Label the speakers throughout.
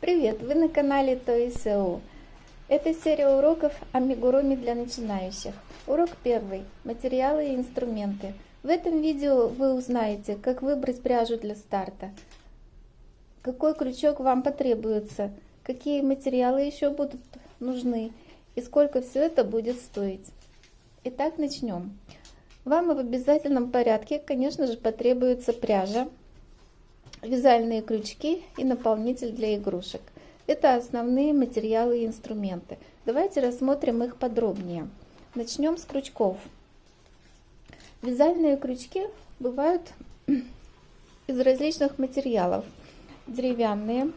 Speaker 1: Привет! Вы на канале ТОИСО. Это серия уроков амигуруми для начинающих. Урок первый. Материалы и инструменты. В этом видео вы узнаете, как выбрать пряжу для старта, какой крючок вам потребуется, какие материалы еще будут нужны и сколько все это будет стоить. Итак, начнем. Вам в обязательном порядке, конечно же, потребуется пряжа, вязальные крючки и наполнитель для игрушек. Это основные материалы и инструменты. Давайте рассмотрим их подробнее. Начнем с крючков. Вязальные крючки бывают из различных материалов. Деревянные,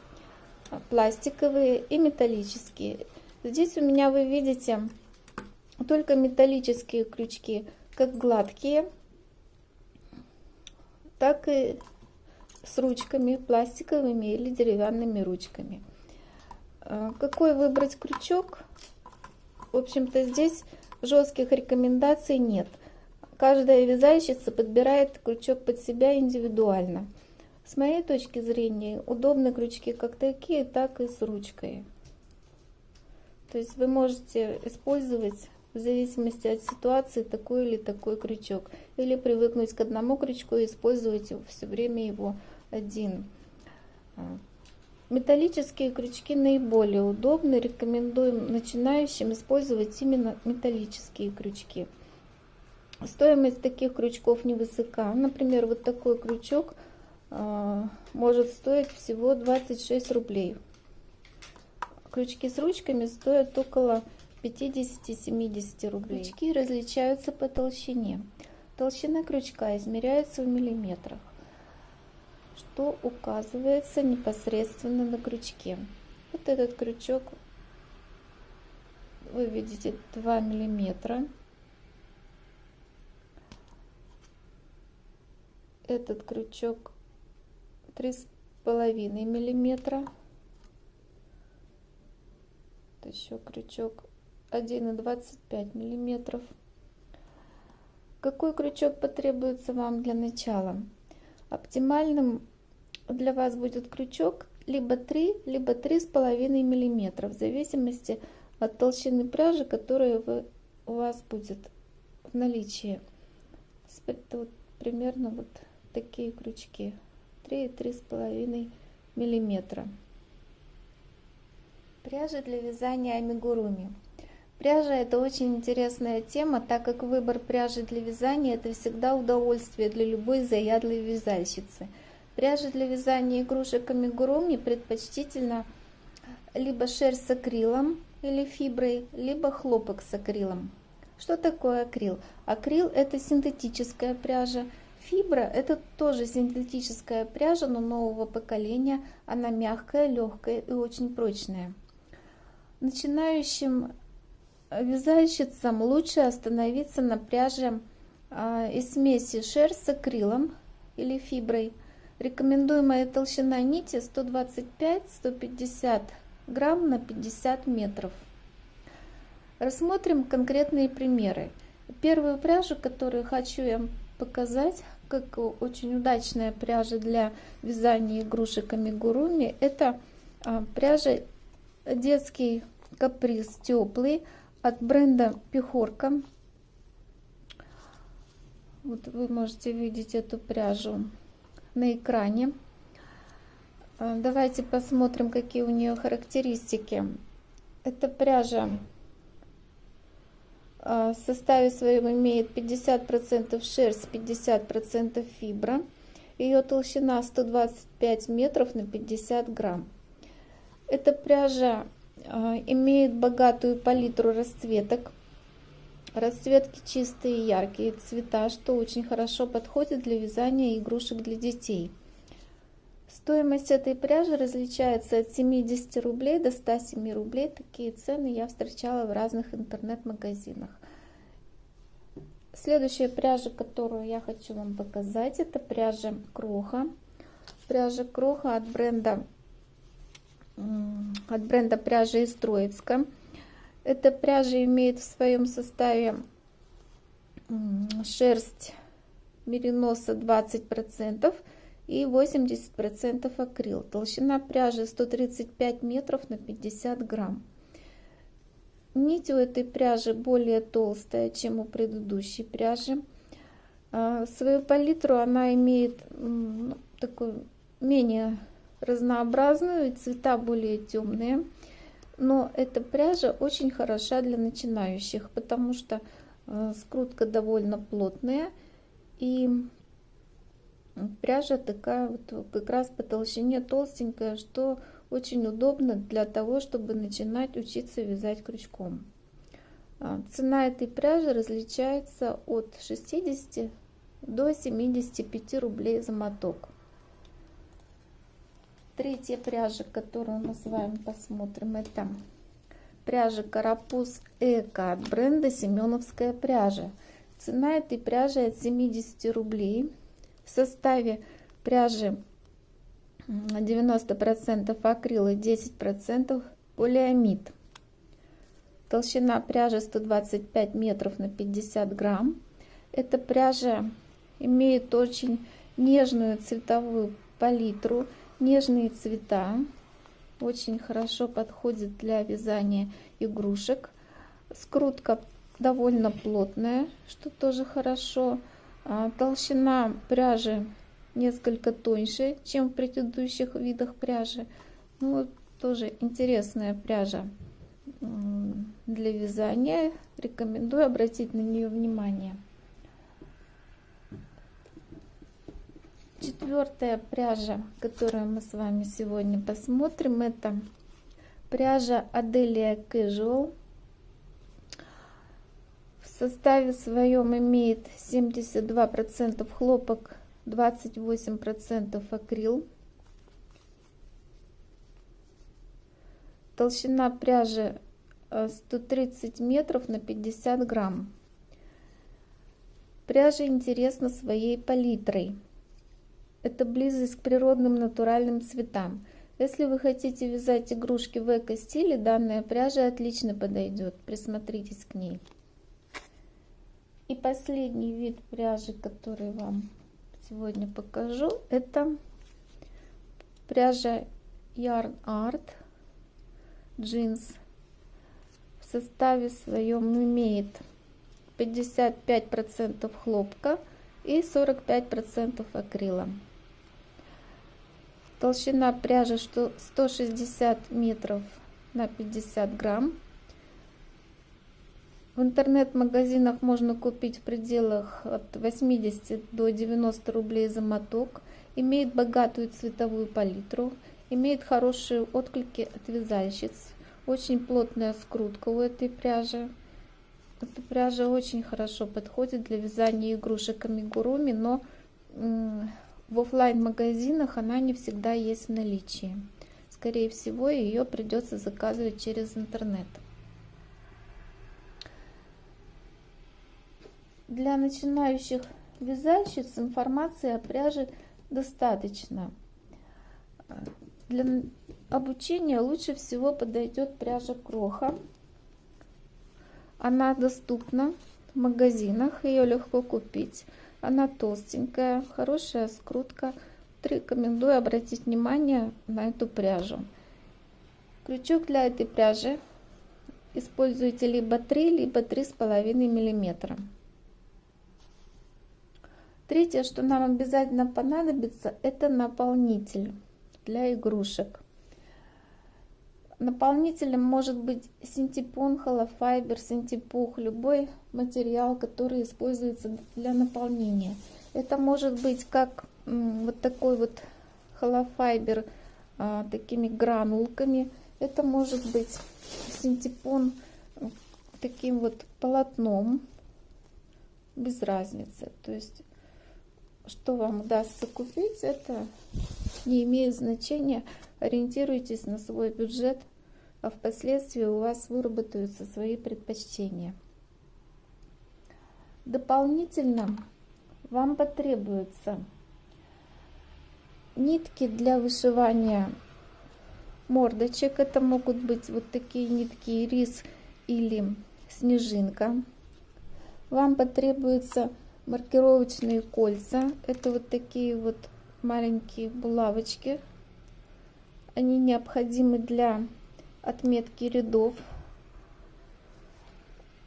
Speaker 1: пластиковые и металлические. Здесь у меня вы видите только металлические крючки – как гладкие, так и с ручками, пластиковыми или деревянными ручками. А, какой выбрать крючок? В общем-то, здесь жестких рекомендаций нет. Каждая вязальщица подбирает крючок под себя индивидуально. С моей точки зрения, удобны крючки как такие, так и с ручкой. То есть вы можете использовать в зависимости от ситуации такой или такой крючок. Или привыкнуть к одному крючку и использовать все время его один. А, металлические крючки наиболее удобны. Рекомендуем начинающим использовать именно металлические крючки. Стоимость таких крючков невысока. Например, вот такой крючок э, может стоить всего 26 рублей. Крючки с ручками стоят около 50-70 рублей. Крючки различаются по толщине. Толщина крючка измеряется в миллиметрах, что указывается непосредственно на крючке. Вот этот крючок, вы видите, 2 миллиметра. Этот крючок 3,5 миллиметра. Еще крючок 1,25 миллиметров. Какой крючок потребуется вам для начала? Оптимальным для вас будет крючок либо 3, либо 3,5 миллиметров, в зависимости от толщины пряжи, которая вы, у вас будет в наличии. Это вот примерно вот такие крючки 3-3,5 миллиметра. Пряжа для вязания амигуруми. Пряжа это очень интересная тема, так как выбор пряжи для вязания это всегда удовольствие для любой заядлой вязальщицы. Пряжа для вязания игрушек амигуруми предпочтительно либо шерсть с акрилом или фиброй, либо хлопок с акрилом. Что такое акрил? Акрил это синтетическая пряжа. Фибра это тоже синтетическая пряжа, но нового поколения. Она мягкая, легкая и очень прочная. Начинающим вязальщицам лучше остановиться на пряже а, из смеси шерсть с акрилом или фиброй. Рекомендуемая толщина нити 125-150 грамм на 50 метров. Рассмотрим конкретные примеры. Первую пряжу, которую хочу я показать, как очень удачная пряжа для вязания игрушек амигуруми, это а, пряжа детский каприз теплый от бренда Пехорка. Вот вы можете видеть эту пряжу на экране. А, давайте посмотрим, какие у нее характеристики. Эта пряжа а, в составе своем имеет 50% шерсть, 50% фибра. Ее толщина 125 метров на 50 грамм. Эта пряжа имеет богатую палитру расцветок. Расцветки чистые, яркие цвета, что очень хорошо подходит для вязания игрушек для детей. Стоимость этой пряжи различается от 70 рублей до 107 рублей. Такие цены я встречала в разных интернет-магазинах. Следующая пряжа, которую я хочу вам показать, это пряжа Кроха. Пряжа Кроха от бренда от бренда пряжи из Троицка. Эта пряжа имеет в своем составе шерсть мериноса 20% и 80% акрил. Толщина пряжи 135 метров на 50 грамм. Нить у этой пряжи более толстая, чем у предыдущей пряжи. А, свою палитру она имеет ну, такую менее разнообразную, цвета более темные. Но эта пряжа очень хороша для начинающих, потому что э, скрутка довольно плотная и пряжа такая вот как раз по толщине толстенькая, что очень удобно для того, чтобы начинать учиться вязать крючком. А, цена этой пряжи различается от 60 до 75 рублей за моток. Третья пряжа, которую мы с вами посмотрим, это пряжа Карапуз Эко от бренда Семеновская пряжа. Цена этой пряжи от 70 рублей. В составе пряжи 90% акрил и 10% полиамид. Толщина пряжи 125 метров на 50 грамм. Эта пряжа имеет очень нежную цветовую палитру нежные цвета. Очень хорошо подходит для вязания игрушек. Скрутка довольно плотная, что тоже хорошо. А, толщина пряжи несколько тоньше, чем в предыдущих видах пряжи. Ну, тоже интересная пряжа для вязания. Рекомендую обратить на нее внимание. Четвертая пряжа, которую мы с вами сегодня посмотрим, это пряжа Adelia Casual. В составе своем имеет 72% хлопок, 28% акрил. Толщина пряжи 130 э, метров на 50 грамм. Пряжа интересна своей палитрой это близость к природным натуральным цветам. Если вы хотите вязать игрушки в эко-стиле, данная пряжа отлично подойдет. Присмотритесь к ней. И последний вид пряжи, который вам сегодня покажу, это пряжа Yarn Art джинс. В составе своем имеет 55% хлопка и 45% акрила. Толщина пряжи 160 метров на 50 грамм. В интернет-магазинах можно купить в пределах от 80 до 90 рублей за моток. Имеет богатую цветовую палитру, имеет хорошие отклики от вязальщиц. Очень плотная скрутка у этой пряжи. Эта пряжа очень хорошо подходит для вязания игрушек амигуруми, но в офлайн магазинах она не всегда есть в наличии. Скорее всего, ее придется заказывать через интернет. Для начинающих вязальщиц информации о пряже достаточно. Для обучения лучше всего подойдет пряжа Кроха. Она доступна в магазинах, ее легко купить. Она толстенькая, хорошая скрутка. Рекомендую обратить внимание на эту пряжу. Крючок для этой пряжи используйте либо 3, либо 3,5 миллиметра. Третье, что нам обязательно понадобится, это наполнитель для игрушек. Наполнителем может быть синтепон, холофайбер, синтепух, любой материал, который используется для наполнения. Это может быть как вот такой вот холофайбер а, такими гранулками. Это может быть синтепон таким вот полотном, без разницы. То есть, что вам удастся купить, это не имеет значения. Ориентируйтесь на свой бюджет – а впоследствии у вас выработаются свои предпочтения. Дополнительно вам потребуются нитки для вышивания мордочек. Это могут быть вот такие нитки рис или снежинка. Вам потребуются маркировочные кольца. Это вот такие вот маленькие булавочки. Они необходимы для отметки рядов.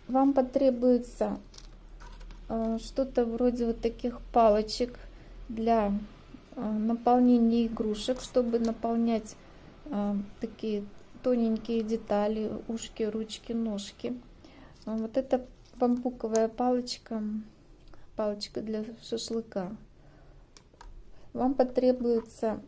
Speaker 1: Вам потребуется э, что-то вроде вот таких палочек для э, наполнения игрушек, чтобы наполнять э, такие тоненькие детали, ушки, ручки, ножки. Вот это бамбуковая палочка, палочка для шашлыка. Вам потребуется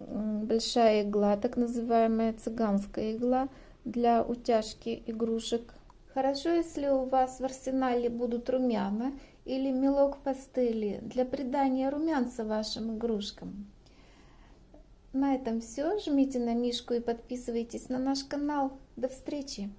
Speaker 1: большая игла, так называемая цыганская игла для утяжки игрушек. Хорошо, если у вас в арсенале будут румяна или мелок пастели для придания румянца вашим игрушкам. На этом все. Жмите на мишку и подписывайтесь на наш канал. До встречи!